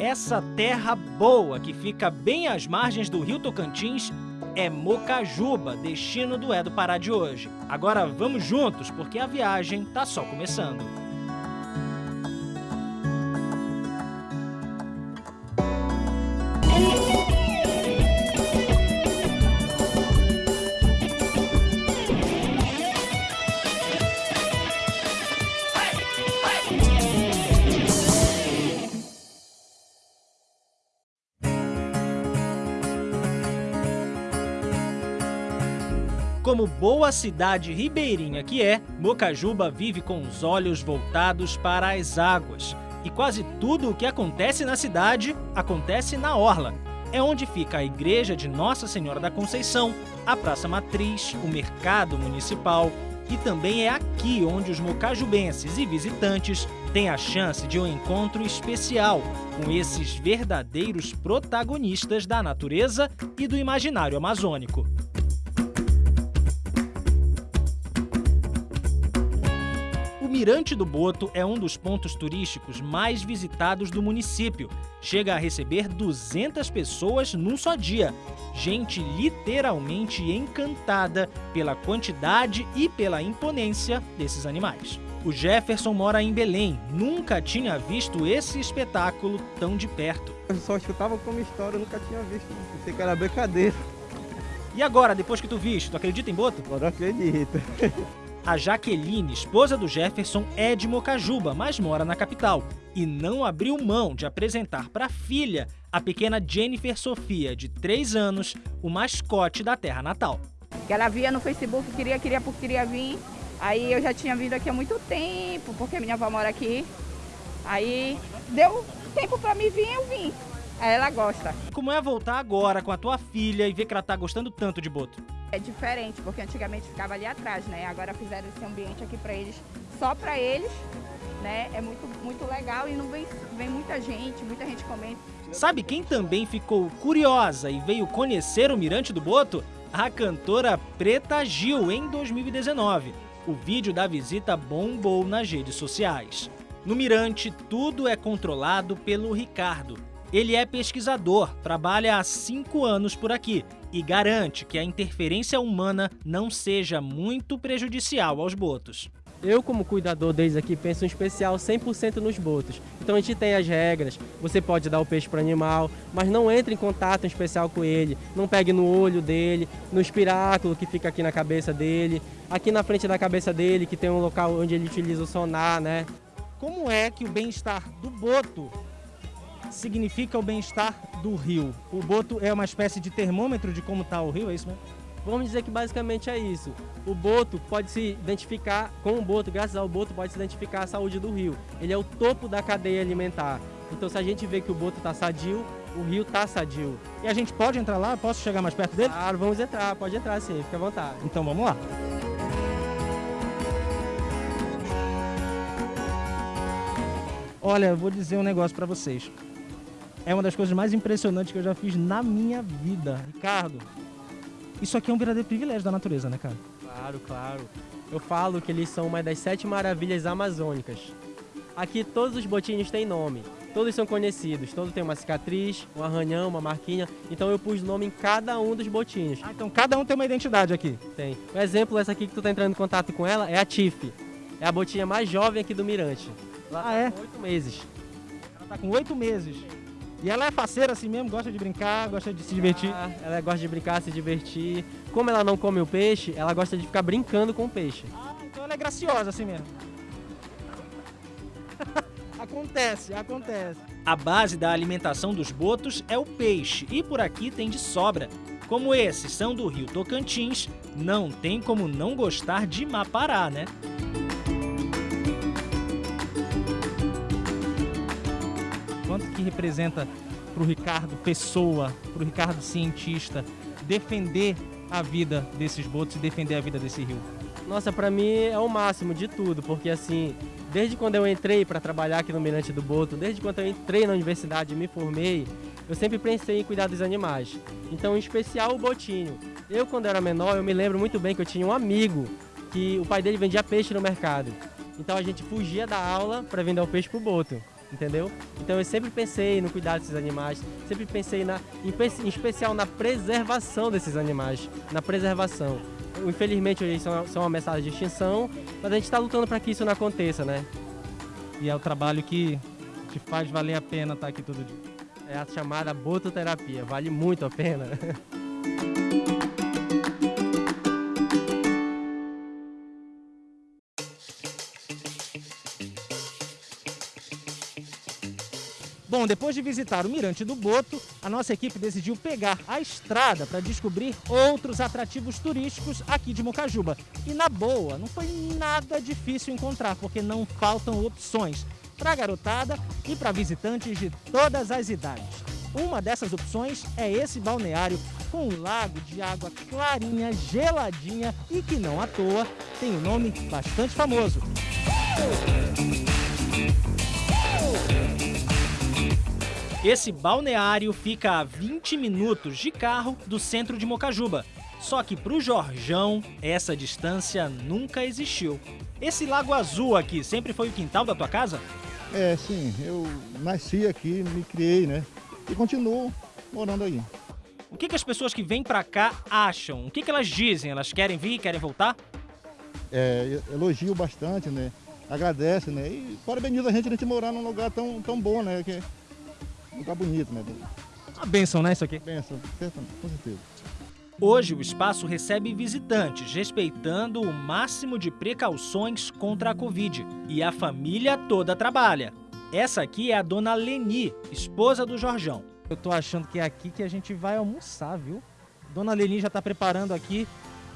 Essa terra boa que fica bem às margens do rio Tocantins é Mocajuba, destino do É do Pará de hoje. Agora vamos juntos, porque a viagem tá só começando. Como boa cidade ribeirinha que é, Mocajuba vive com os olhos voltados para as águas. E quase tudo o que acontece na cidade acontece na orla. É onde fica a igreja de Nossa Senhora da Conceição, a Praça Matriz, o mercado municipal. E também é aqui onde os mocajubenses e visitantes têm a chance de um encontro especial com esses verdadeiros protagonistas da natureza e do imaginário amazônico. Mirante do Boto é um dos pontos turísticos mais visitados do município. Chega a receber 200 pessoas num só dia. Gente literalmente encantada pela quantidade e pela imponência desses animais. O Jefferson mora em Belém, nunca tinha visto esse espetáculo tão de perto. Eu só escutava como história, eu nunca tinha visto, pensei que era brincadeira. E agora, depois que tu viste, tu acredita em Boto? Agora acredito. A Jaqueline, esposa do Jefferson, é de Mocajuba, mas mora na capital. E não abriu mão de apresentar para a filha, a pequena Jennifer Sofia, de 3 anos, o mascote da terra natal. Ela via no Facebook, queria, queria, porque queria vir. Aí eu já tinha vindo aqui há muito tempo, porque minha avó mora aqui. Aí deu tempo para mim vir, eu vim. Aí ela gosta. Como é voltar agora com a tua filha e ver que ela tá gostando tanto de Boto? É diferente, porque antigamente ficava ali atrás, né? Agora fizeram esse ambiente aqui para eles, só para eles, né? É muito, muito legal e não vem, vem muita gente, muita gente comendo. Sabe quem também ficou curiosa e veio conhecer o Mirante do Boto? A cantora Preta Gil, em 2019. O vídeo da visita bombou nas redes sociais. No Mirante, tudo é controlado pelo Ricardo. Ele é pesquisador, trabalha há cinco anos por aqui e garante que a interferência humana não seja muito prejudicial aos botos. Eu, como cuidador deles aqui, penso em especial 100% nos botos. Então a gente tem as regras, você pode dar o peixe para o animal, mas não entre em contato em especial com ele, não pegue no olho dele, no espiráculo que fica aqui na cabeça dele, aqui na frente da cabeça dele, que tem um local onde ele utiliza o sonar, né? Como é que o bem-estar do boto significa o bem-estar do rio. O boto é uma espécie de termômetro de como está o rio, é isso mesmo? Vamos dizer que basicamente é isso. O boto pode se identificar, com o boto, graças ao boto, pode se identificar a saúde do rio. Ele é o topo da cadeia alimentar. Então se a gente vê que o boto está sadio, o rio está sadio. E a gente pode entrar lá? Posso chegar mais perto dele? Claro, vamos entrar, pode entrar sim, fica à vontade. Então vamos lá. Olha, eu vou dizer um negócio para vocês é uma das coisas mais impressionantes que eu já fiz na minha vida. Ricardo, isso aqui é um verdadeiro privilégio da natureza, né, cara? Claro, claro. Eu falo que eles são uma das sete maravilhas amazônicas. Aqui todos os botinhos têm nome, todos são conhecidos, todos têm uma cicatriz, um arranhão, uma marquinha, então eu pus nome em cada um dos botinhos. Ah, então cada um tem uma identidade aqui? Tem. Um exemplo, essa aqui que tu tá entrando em contato com ela é a Tiff. É a botinha mais jovem aqui do Mirante. Ela ah, tá é? com oito meses. Ela tá com oito meses. E ela é faceira assim mesmo, gosta de brincar, gosta de se divertir. Ah, ela gosta de brincar, se divertir. Como ela não come o peixe, ela gosta de ficar brincando com o peixe. Ah, então ela é graciosa assim mesmo. acontece, acontece. A base da alimentação dos botos é o peixe e por aqui tem de sobra. Como esses são do rio Tocantins, não tem como não gostar de Mapará, né? Quanto que representa para o Ricardo pessoa, para o Ricardo cientista, defender a vida desses botos e defender a vida desse rio? Nossa, para mim é o máximo de tudo, porque assim, desde quando eu entrei para trabalhar aqui no Mirante do Boto, desde quando eu entrei na universidade e me formei, eu sempre pensei em cuidar dos animais. Então, em especial o botinho. Eu, quando era menor, eu me lembro muito bem que eu tinha um amigo que o pai dele vendia peixe no mercado. Então a gente fugia da aula para vender o peixe pro boto. Entendeu? Então eu sempre pensei no cuidado desses animais, sempre pensei na, em, em especial na preservação desses animais, na preservação. Infelizmente hoje são, são uma mensagem de extinção, mas a gente está lutando para que isso não aconteça, né? E é o trabalho que te faz valer a pena estar aqui todo dia. É a chamada bototerapia, vale muito a pena. Bom, depois de visitar o Mirante do Boto, a nossa equipe decidiu pegar a estrada para descobrir outros atrativos turísticos aqui de Mocajuba. E na boa, não foi nada difícil encontrar, porque não faltam opções para garotada e para visitantes de todas as idades. Uma dessas opções é esse balneário com um lago de água clarinha, geladinha e que não à toa tem um nome bastante famoso. Esse balneário fica a 20 minutos de carro do centro de Mocajuba. Só que para o Jorjão, essa distância nunca existiu. Esse lago azul aqui sempre foi o quintal da tua casa? É, sim. Eu nasci aqui, me criei, né? E continuo morando aí. O que, que as pessoas que vêm para cá acham? O que, que elas dizem? Elas querem vir, querem voltar? É, elogio bastante, né? Agradece, né? E parabeniza a gente a gente morar num lugar tão, tão bom, né? Que lugar bonito, né? Uma benção, né, isso aqui? Benção, com certeza. Hoje o espaço recebe visitantes, respeitando o máximo de precauções contra a Covid. E a família toda trabalha. Essa aqui é a dona Leni, esposa do Jorjão. Eu tô achando que é aqui que a gente vai almoçar, viu? Dona Leni já tá preparando aqui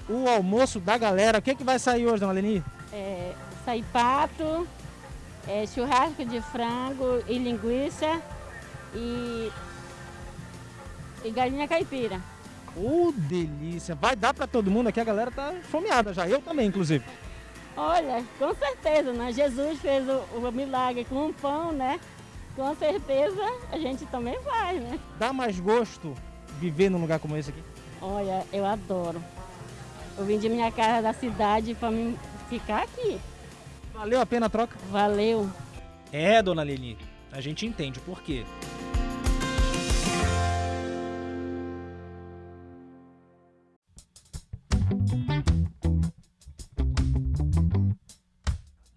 o almoço da galera. O que, é que vai sair hoje, dona Leni? É, sai pato, é, churrasco de frango e linguiça e, e galinha caipira. Ô, oh, delícia! Vai dar para todo mundo aqui, a galera tá fomeada já, eu também, inclusive. Olha, com certeza, né? Jesus fez o, o milagre com um pão, né? Com certeza a gente também vai, né? Dá mais gosto viver num lugar como esse aqui? Olha, eu adoro. Eu vim de minha casa da cidade para mim ficar aqui. Valeu a pena a troca? Valeu. É, dona Leni, a gente entende por quê.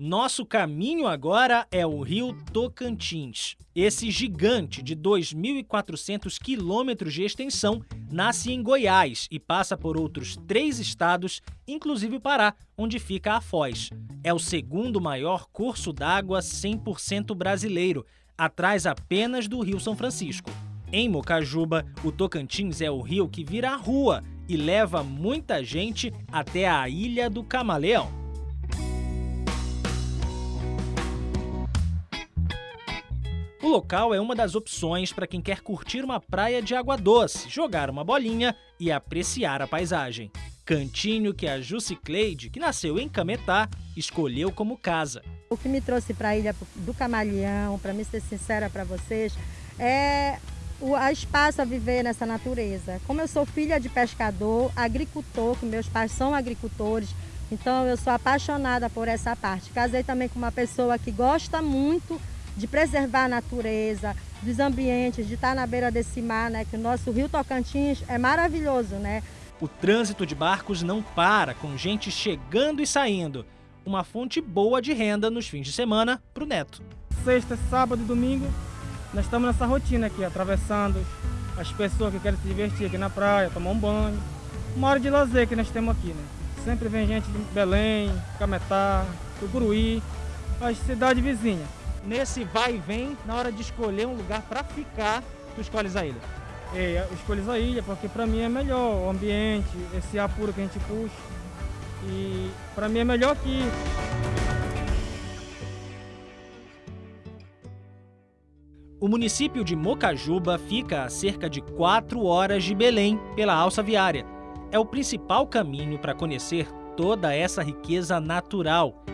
Nosso caminho agora é o rio Tocantins. Esse gigante de 2.400 quilômetros de extensão nasce em Goiás e passa por outros três estados, inclusive o Pará, onde fica a Foz. É o segundo maior curso d'água 100% brasileiro, atrás apenas do Rio São Francisco. Em Mocajuba, o Tocantins é o rio que vira a rua e leva muita gente até a Ilha do Camaleão. O local é uma das opções para quem quer curtir uma praia de água doce, jogar uma bolinha e apreciar a paisagem. Cantinho que a Cleide, que nasceu em Cametá, escolheu como casa. O que me trouxe para a Ilha do Camaleão, para me ser sincera para vocês, é o a espaço a viver nessa natureza. Como eu sou filha de pescador, agricultor, que meus pais são agricultores, então eu sou apaixonada por essa parte. Casei também com uma pessoa que gosta muito de preservar a natureza, dos ambientes, de estar na beira desse mar, né? Que o nosso Rio Tocantins é maravilhoso, né? O trânsito de barcos não para, com gente chegando e saindo. Uma fonte boa de renda nos fins de semana para o Neto. Sexta, sábado e domingo, nós estamos nessa rotina aqui, atravessando as pessoas que querem se divertir aqui na praia, tomar um banho. Uma hora de lazer que nós temos aqui, né? Sempre vem gente de Belém, Cametá, Tucuruí, as cidades vizinhas nesse vai e vem, na hora de escolher um lugar para ficar, tu escolhes a ilha? É, eu escolho a ilha porque para mim é melhor o ambiente, esse ar puro que a gente puxa. E para mim é melhor aqui. O município de Mocajuba fica a cerca de 4 horas de Belém pela alça viária. É o principal caminho para conhecer toda essa riqueza natural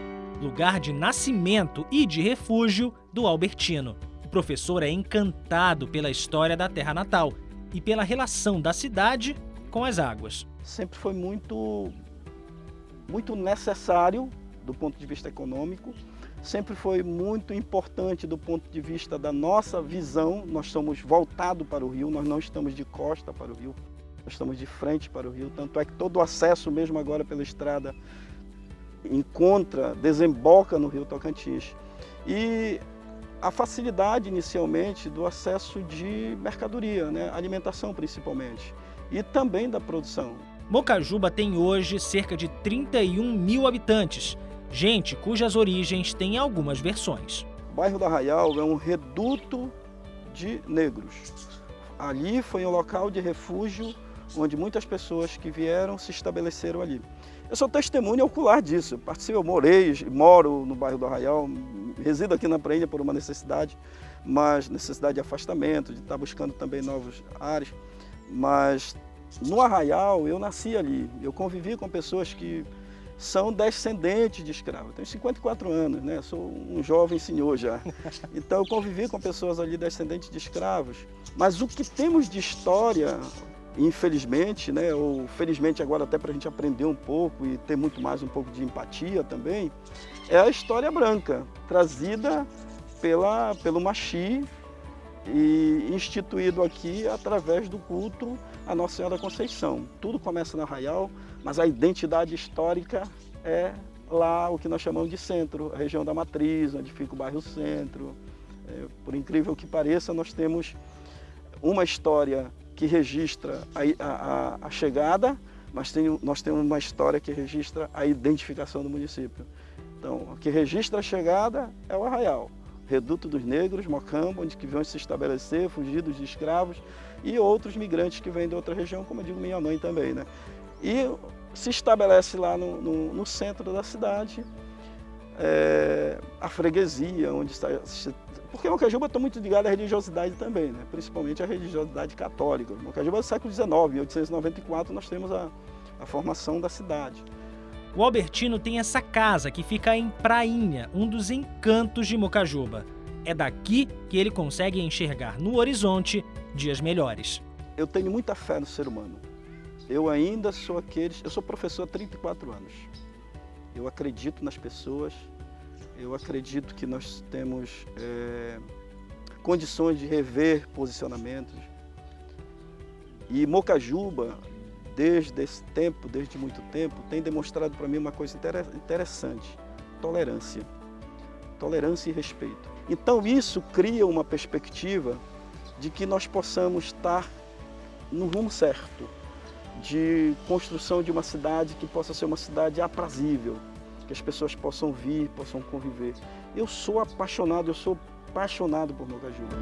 lugar de nascimento e de refúgio do Albertino. O professor é encantado pela história da terra natal e pela relação da cidade com as águas. Sempre foi muito, muito necessário, do ponto de vista econômico, sempre foi muito importante do ponto de vista da nossa visão. Nós somos voltados para o rio, nós não estamos de costa para o rio, nós estamos de frente para o rio. Tanto é que todo o acesso, mesmo agora pela estrada, encontra, desemboca no rio Tocantins. E a facilidade inicialmente do acesso de mercadoria, né? alimentação principalmente, e também da produção. Mocajuba tem hoje cerca de 31 mil habitantes, gente cujas origens têm algumas versões. O bairro da Arraial é um reduto de negros. Ali foi um local de refúgio onde muitas pessoas que vieram se estabeleceram ali. Eu sou testemunha ocular disso. Eu participo, eu morei, moro no bairro do Arraial, resido aqui na Prainha por uma necessidade, mas necessidade de afastamento, de estar buscando também novos áreas. Mas no Arraial eu nasci ali, eu convivi com pessoas que são descendentes de escravos. Eu tenho 54 anos, né? sou um jovem senhor já. Então eu convivi com pessoas ali descendentes de escravos. Mas o que temos de história infelizmente, né, ou felizmente agora até para a gente aprender um pouco e ter muito mais um pouco de empatia também, é a história branca, trazida pela, pelo Machi e instituído aqui através do culto à Nossa Senhora da Conceição. Tudo começa na Arraial, mas a identidade histórica é lá o que nós chamamos de centro, a região da Matriz, onde fica o bairro Centro. É, por incrível que pareça, nós temos uma história que registra a, a, a chegada, mas tem, nós temos uma história que registra a identificação do município. Então, o que registra a chegada é o Arraial, Reduto dos Negros, Mocambo, onde que vão se estabelecer, fugidos de escravos, e outros migrantes que vêm de outra região, como eu digo minha mãe também. Né? E se estabelece lá no, no, no centro da cidade, é, a freguesia, onde está, porque Mocajuba está muito ligado à religiosidade também, né? principalmente à religiosidade católica. Mocajuba é do século XIX, em 1894 nós temos a, a formação da cidade. O Albertino tem essa casa que fica em Prainha, um dos encantos de Mocajuba. É daqui que ele consegue enxergar no horizonte dias melhores. Eu tenho muita fé no ser humano. Eu ainda sou aqueles... Eu sou professor há 34 anos. Eu acredito nas pessoas, eu acredito que nós temos é, condições de rever posicionamentos. E Mocajuba, desde esse tempo, desde muito tempo, tem demonstrado para mim uma coisa interessante, tolerância. Tolerância e respeito. Então isso cria uma perspectiva de que nós possamos estar no rumo certo, de construção de uma cidade que possa ser uma cidade aprazível, que as pessoas possam vir, possam conviver. Eu sou apaixonado, eu sou apaixonado por Mocajuba.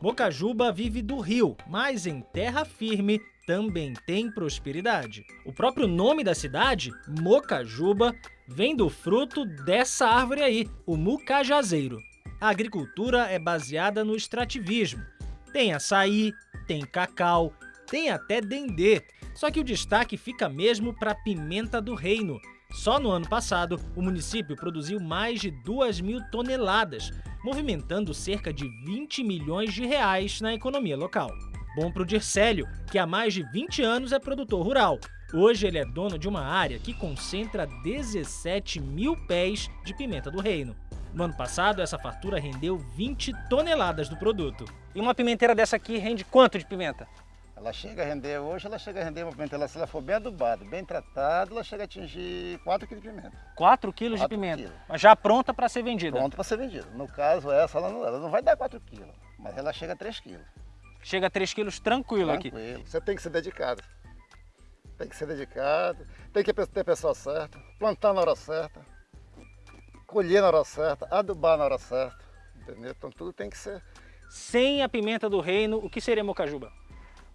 Mocajuba vive do rio, mas em terra firme também tem prosperidade. O próprio nome da cidade, Mocajuba, vem do fruto dessa árvore aí, o mucajazeiro a agricultura é baseada no extrativismo. Tem açaí, tem cacau, tem até dendê. Só que o destaque fica mesmo para a pimenta do reino. Só no ano passado, o município produziu mais de 2 mil toneladas, movimentando cerca de 20 milhões de reais na economia local. Bom para o Dircélio, que há mais de 20 anos é produtor rural. Hoje ele é dono de uma área que concentra 17 mil pés de pimenta do reino. No ano passado, essa fartura rendeu 20 toneladas do produto. E uma pimenteira dessa aqui rende quanto de pimenta? Ela chega a render, hoje ela chega a render uma pimenteira, se ela for bem adubada, bem tratada, ela chega a atingir 4 kg de pimenta. 4 kg de pimenta? Quilos. Mas já pronta para ser vendida? Pronta para ser vendida. No caso, essa ela não, ela não vai dar 4 kg, mas ela chega a 3 kg. Chega a 3 kg tranquilo, tranquilo aqui? Tranquilo. Você tem que ser dedicado. Tem que ser dedicado, tem que ter a pessoa certa, plantar na hora certa colher na hora certa, adubar na hora certa, entendeu? Então tudo tem que ser... Sem a pimenta do reino, o que seria mocajuba?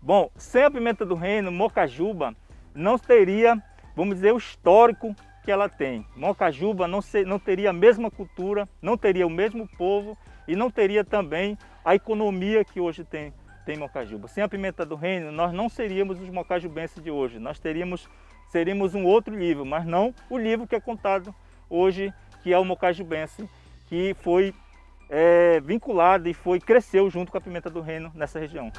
Bom, sem a pimenta do reino, mocajuba não teria, vamos dizer, o histórico que ela tem. Mocajuba não, ser, não teria a mesma cultura, não teria o mesmo povo e não teria também a economia que hoje tem, tem Mocajuba. Sem a pimenta do reino, nós não seríamos os mocajubenses de hoje. Nós teríamos, seríamos um outro livro, mas não o livro que é contado hoje que é o mocajubense, que foi é, vinculada e foi cresceu junto com a pimenta do reino nessa região.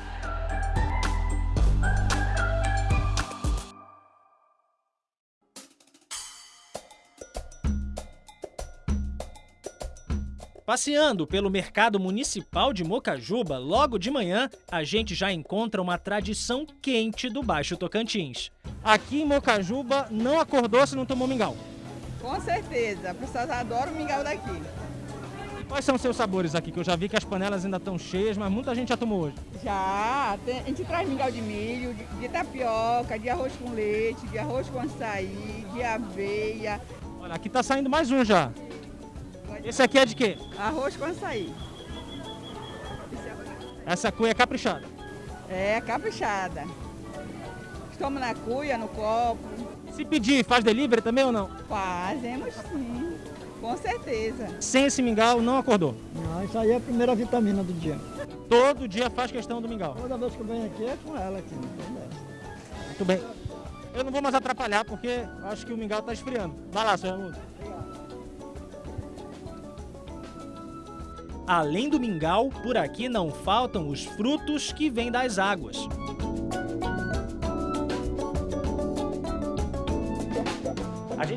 Passeando pelo mercado municipal de Mocajuba, logo de manhã, a gente já encontra uma tradição quente do Baixo Tocantins. Aqui em Mocajuba não acordou se não tomou mingau. Com certeza, as pessoas adoram o mingau daqui. Quais são os seus sabores aqui? Que eu já vi que as panelas ainda estão cheias, mas muita gente já tomou hoje. Já, tem- a gente traz mingau de milho, de, de tapioca, de arroz com leite, de arroz com açaí, de aveia, Olha, aqui tá saindo mais um já. Esse aqui é de quê? arroz com açaí. Essa cuia é caprichada. É, caprichada. Toma na cuia, no copo. Se pedir, faz delivery também ou não? Fazemos sim, com certeza. Sem esse mingau, não acordou. Não, isso aí é a primeira vitamina do dia. Todo dia faz questão do mingau. Toda vez que eu venho aqui é com ela aqui, não tem dessa. Muito bem. Eu não vou mais atrapalhar porque acho que o mingau tá esfriando. Vai lá, seu Raimundo. Além do mingau, por aqui não faltam os frutos que vêm das águas.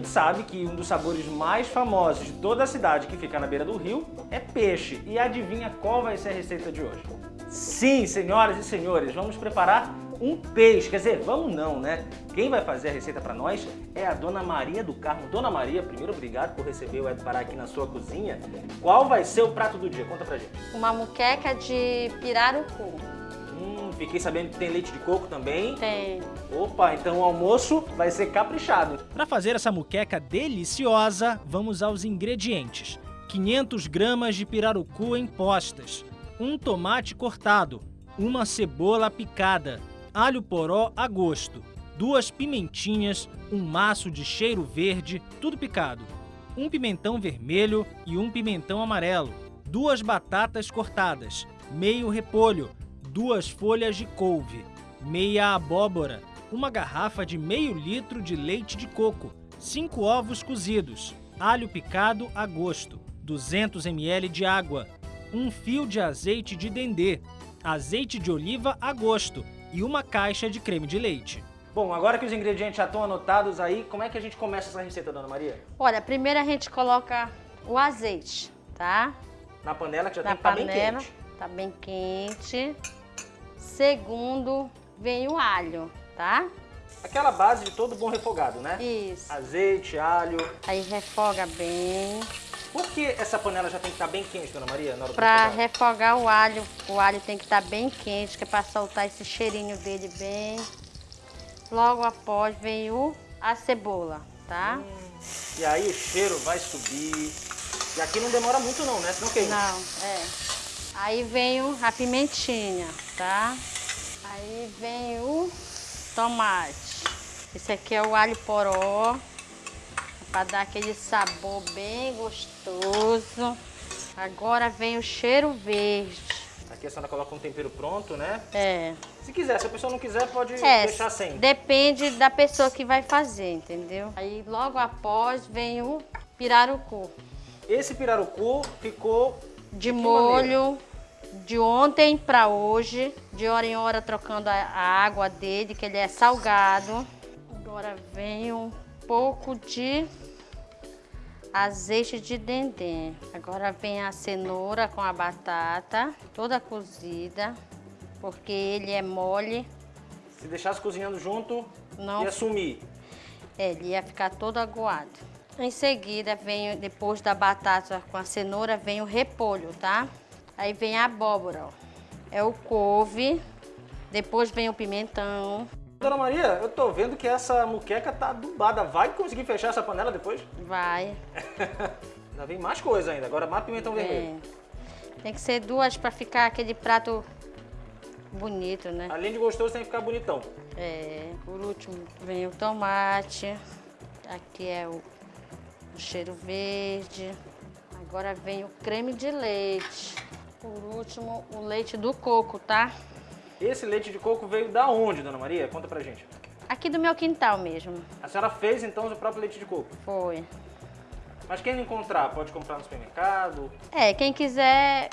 Sabe que um dos sabores mais famosos de toda a cidade que fica na beira do rio é peixe. E adivinha qual vai ser a receita de hoje? Sim, senhoras e senhores, vamos preparar um peixe. Quer dizer, vamos não, né? Quem vai fazer a receita para nós é a Dona Maria do Carmo. Dona Maria, primeiro obrigado por receber o Ed Pará aqui na sua cozinha. Qual vai ser o prato do dia? Conta pra gente. Uma muqueca de pirarucu. Fiquei sabendo que tem leite de coco também. Tem. Opa, então o almoço vai ser caprichado. Para fazer essa muqueca deliciosa, vamos aos ingredientes. 500 gramas de pirarucu em postas, um tomate cortado, uma cebola picada, alho poró a gosto, duas pimentinhas, um maço de cheiro verde, tudo picado, um pimentão vermelho e um pimentão amarelo, duas batatas cortadas, meio repolho, duas folhas de couve, meia abóbora, uma garrafa de meio litro de leite de coco, cinco ovos cozidos, alho picado a gosto, 200 ml de água, um fio de azeite de dendê, azeite de oliva a gosto e uma caixa de creme de leite. Bom, agora que os ingredientes já estão anotados aí, como é que a gente começa essa receita, Dona Maria? Olha, primeiro a gente coloca o azeite, tá? Na panela que já Na tem que estar bem panela, quente. tá bem quente. Segundo, vem o alho, tá? Aquela base de todo bom refogado, né? Isso. Azeite, alho. Aí refoga bem. Por que essa panela já tem que estar bem quente, Dona Maria, na hora Pra refogar o alho, o alho tem que estar bem quente, que é pra soltar esse cheirinho dele bem. Logo após vem o, a cebola, tá? E aí o cheiro vai subir. E aqui não demora muito não, né? Senão queima. Não, é. Aí vem a pimentinha, tá? Aí vem o tomate. Esse aqui é o alho poró, para dar aquele sabor bem gostoso. Agora vem o cheiro verde. Aqui a senhora coloca um tempero pronto, né? É. Se quiser, se a pessoa não quiser, pode É, deixar sem. depende da pessoa que vai fazer, entendeu? Aí logo após vem o pirarucu. Esse pirarucu ficou de que molho de ontem para hoje, de hora em hora trocando a, água dele, que ele é salgado. Agora vem um pouco de azeite de dendê. Agora vem a cenoura com a batata, toda cozida, porque ele é mole. Se deixasse cozinhando junto, Não. ia sumir. É, ele ia ficar todo aguado. Em seguida, vem, depois da batata com a cenoura, vem o repolho, tá? Aí vem a abóbora, ó. É o couve. Depois vem o pimentão. Dona Maria, eu tô vendo que essa muqueca tá adubada. Vai conseguir fechar essa panela depois? Vai. Ainda vem mais coisa ainda. Agora mais pimentão vermelho. É. Tem que ser duas para ficar aquele prato bonito, né? Além de gostoso, tem que ficar bonitão. É. Por último, vem o tomate. Aqui é o, o cheiro verde. Agora vem o creme de leite. Por último, o leite do coco, tá? Esse leite de coco veio da onde, Dona Maria? Conta pra gente. Aqui do meu quintal mesmo. A senhora fez, então, o próprio leite de coco? Foi. Mas quem não encontrar, pode comprar no supermercado? É, quem quiser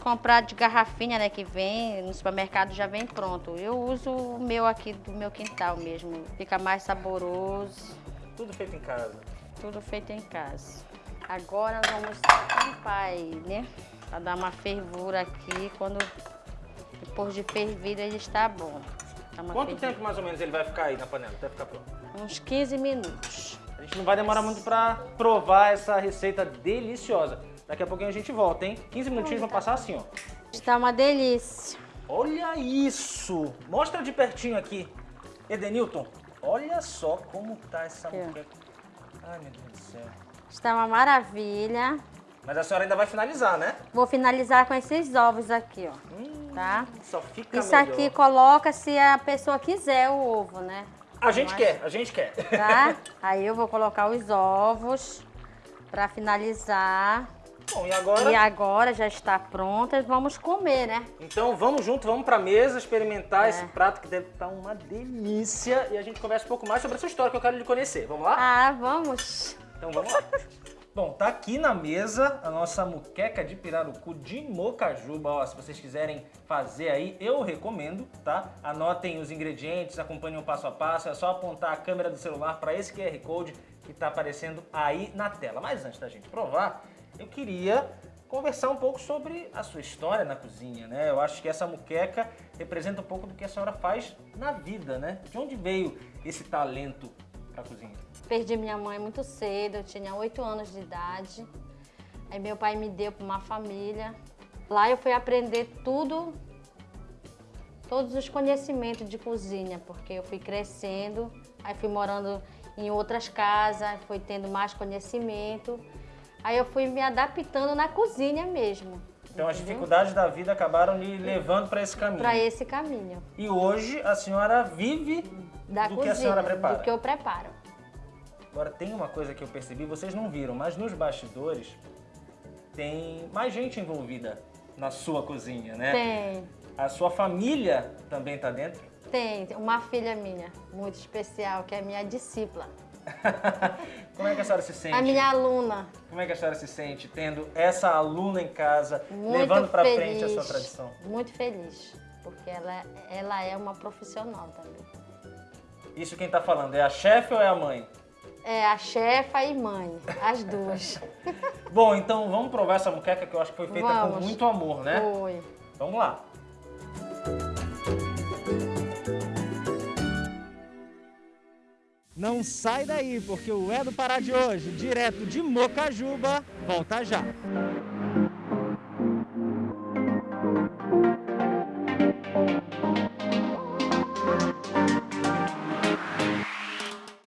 comprar de garrafinha, né, que vem, no supermercado já vem pronto. Eu uso o meu aqui do meu quintal mesmo, fica mais saboroso. Tudo feito em casa. Tudo feito em casa. Agora vamos tampar ele, né, pra dar uma fervura aqui, quando depois de fervido ele está bom. Quanto fervida. tempo mais ou menos ele vai ficar aí na panela até ficar pronto? Uns 15 minutos. A gente não vai demorar muito pra provar essa receita deliciosa. Daqui a pouquinho a gente volta, hein? 15 minutinhos vão passar assim, ó. Está uma delícia. Olha isso! Mostra de pertinho aqui. Edenilton, olha só como tá essa Aqui, moqueca. Ai, meu Deus do céu. Está uma maravilha. Mas a senhora ainda vai finalizar, né? Vou finalizar com esses ovos aqui, ó. tá? Só fica Isso melhor. aqui coloca se a pessoa quiser o ovo, né? A gente Mas- quer, a gente quer. Tá? Aí eu vou colocar os ovos pra finalizar. Bom, e agora? E agora já está pronta, vamos comer, né? Então vamos junto, vamos pra mesa experimentar É. esse prato que deve estar uma delícia. E a gente conversa um pouco mais sobre essa história que eu quero lhe conhecer. Vamos lá? Ah, vamos. Então vamos lá. Bom, tá aqui na mesa a nossa muqueca de pirarucu de mocajuba. Ó, se vocês quiserem fazer aí, eu recomendo, tá? Anotem os ingredientes, acompanhem o passo a passo. É só apontar a câmera do celular para esse QR Code que tá aparecendo aí na tela. Mas antes da gente provar, eu queria conversar um pouco sobre a sua história na cozinha, né? Eu acho que essa muqueca representa um pouco do que a senhora faz na vida, né? De onde veio esse talento pra cozinha? Perdi minha mãe muito cedo, eu tinha 8 anos de idade. Aí meu pai me deu para uma família. Lá eu fui aprender tudo, todos os conhecimentos de cozinha, porque eu fui crescendo, aí fui morando em outras casas, fui tendo mais conhecimento. Aí eu fui me adaptando na cozinha mesmo. Então as dificuldades da vida acabaram lhe levando para esse caminho. Para esse caminho. E hoje a senhora vive Da do cozinha, que a senhora prepara. do que eu preparo. Agora tem uma coisa que eu percebi, vocês não viram, mas nos bastidores tem mais gente envolvida na sua cozinha, né? Tem. A sua família também tá dentro? Tem uma filha minha, muito especial, que é minha discípula. Como é que a senhora se sente? A minha aluna. Como é que a senhora se sente tendo essa aluna em casa, Muito levando para frente a sua tradição? Muito feliz, porque ela, ela é uma profissional também. Isso quem tá falando é a chefe ou é a mãe? É a chefa e mãe, as duas. Bom, então vamos provar essa muqueca que eu acho que foi feita com Vamos. muito amor, né? Foi. Vamos lá. Não sai daí, porque o É do Pará de hoje, direto de Mocajuba, volta já.